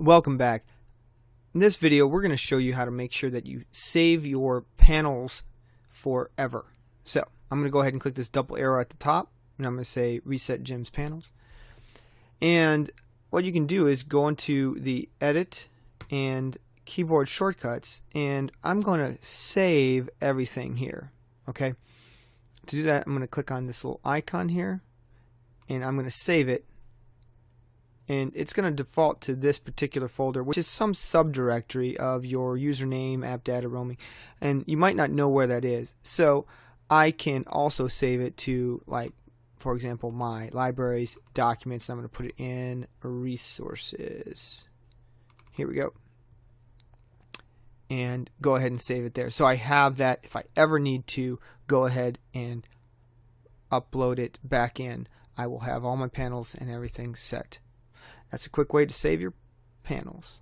Welcome back. In this video, we're going to show you how to make sure that you save your panels forever. So I'm going to go ahead and click this double arrow at the top, and I'm going to say Reset Jim's Panels. And what you can do is go into the Edit and Keyboard Shortcuts, and I'm going to save everything here. Okay. To do that, I'm going to click on this little icon here, and I'm going to save it and it's going to default to this particular folder which is some subdirectory of your username app data roaming and you might not know where that is. So I can also save it to like for example my libraries documents I'm going to put it in resources. Here we go. And go ahead and save it there. So I have that. If I ever need to go ahead and upload it back in. I will have all my panels and everything set that's a quick way to save your panels.